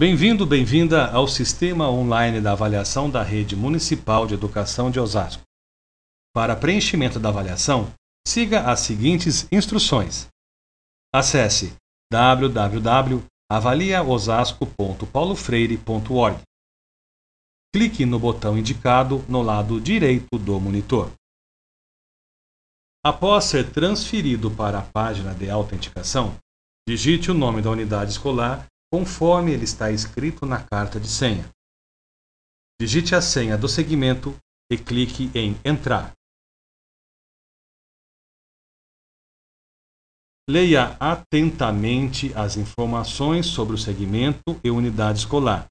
Bem-vindo, bem-vinda ao Sistema Online da Avaliação da Rede Municipal de Educação de Osasco. Para preenchimento da avaliação, siga as seguintes instruções. Acesse www.avaliaosasco.paulofreire.org. Clique no botão indicado no lado direito do monitor. Após ser transferido para a página de autenticação, digite o nome da unidade escolar conforme ele está escrito na carta de senha. Digite a senha do segmento e clique em Entrar. Leia atentamente as informações sobre o segmento e unidade escolar.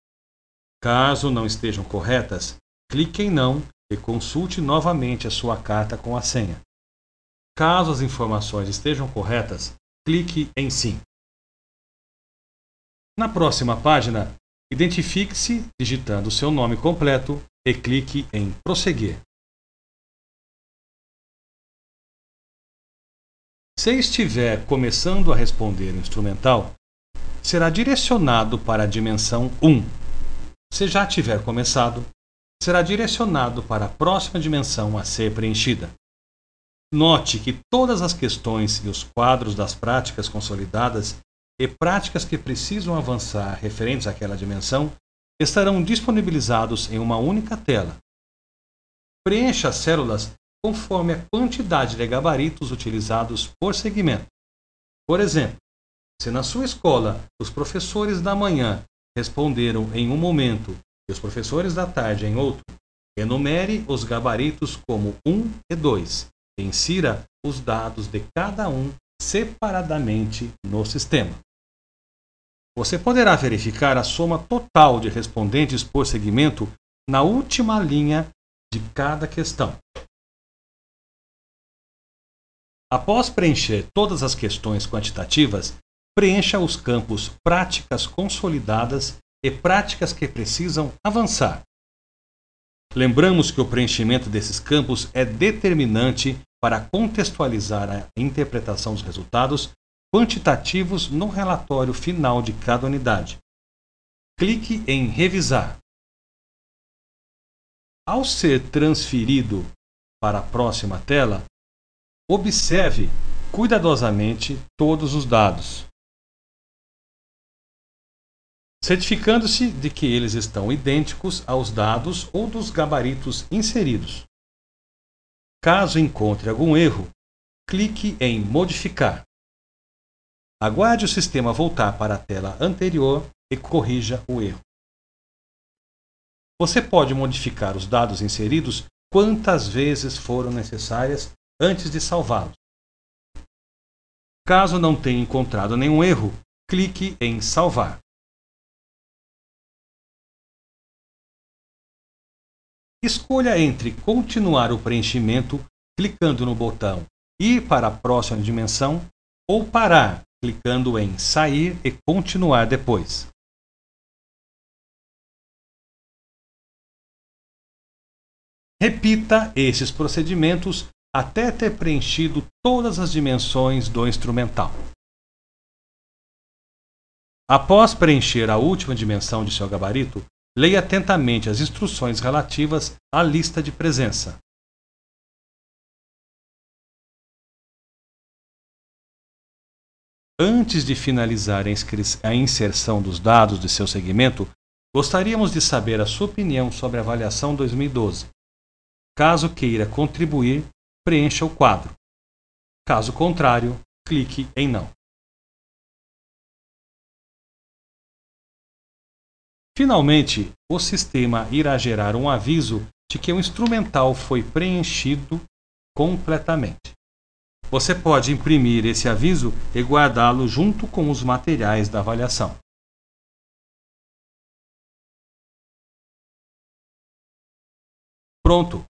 Caso não estejam corretas, clique em Não e consulte novamente a sua carta com a senha. Caso as informações estejam corretas, clique em Sim. Na próxima página, identifique-se digitando seu nome completo e clique em Prosseguir. Se estiver começando a responder instrumental, será direcionado para a dimensão 1. Se já tiver começado, será direcionado para a próxima dimensão a ser preenchida. Note que todas as questões e os quadros das práticas consolidadas e práticas que precisam avançar referentes àquela dimensão estarão disponibilizados em uma única tela. Preencha as células conforme a quantidade de gabaritos utilizados por segmento. Por exemplo, se na sua escola os professores da manhã responderam em um momento e os professores da tarde em outro, enumere os gabaritos como 1 e 2 e insira os dados de cada um separadamente no sistema. Você poderá verificar a soma total de respondentes por segmento na última linha de cada questão. Após preencher todas as questões quantitativas, preencha os campos práticas consolidadas e práticas que precisam avançar. Lembramos que o preenchimento desses campos é determinante para contextualizar a interpretação dos resultados quantitativos no relatório final de cada unidade. Clique em Revisar. Ao ser transferido para a próxima tela, observe cuidadosamente todos os dados, certificando-se de que eles estão idênticos aos dados ou dos gabaritos inseridos. Caso encontre algum erro, clique em Modificar. Aguarde o sistema voltar para a tela anterior e corrija o erro. Você pode modificar os dados inseridos quantas vezes foram necessárias antes de salvá-los. Caso não tenha encontrado nenhum erro, clique em Salvar. Escolha entre continuar o preenchimento clicando no botão Ir para a próxima dimensão ou parar clicando em Sair e Continuar depois. Repita esses procedimentos até ter preenchido todas as dimensões do instrumental. Após preencher a última dimensão de seu gabarito, leia atentamente as instruções relativas à lista de presença. Antes de finalizar a inserção dos dados de seu segmento, gostaríamos de saber a sua opinião sobre a avaliação 2012. Caso queira contribuir, preencha o quadro. Caso contrário, clique em Não. Finalmente, o sistema irá gerar um aviso de que o instrumental foi preenchido completamente. Você pode imprimir esse aviso e guardá-lo junto com os materiais da avaliação. Pronto!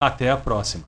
Até a próxima!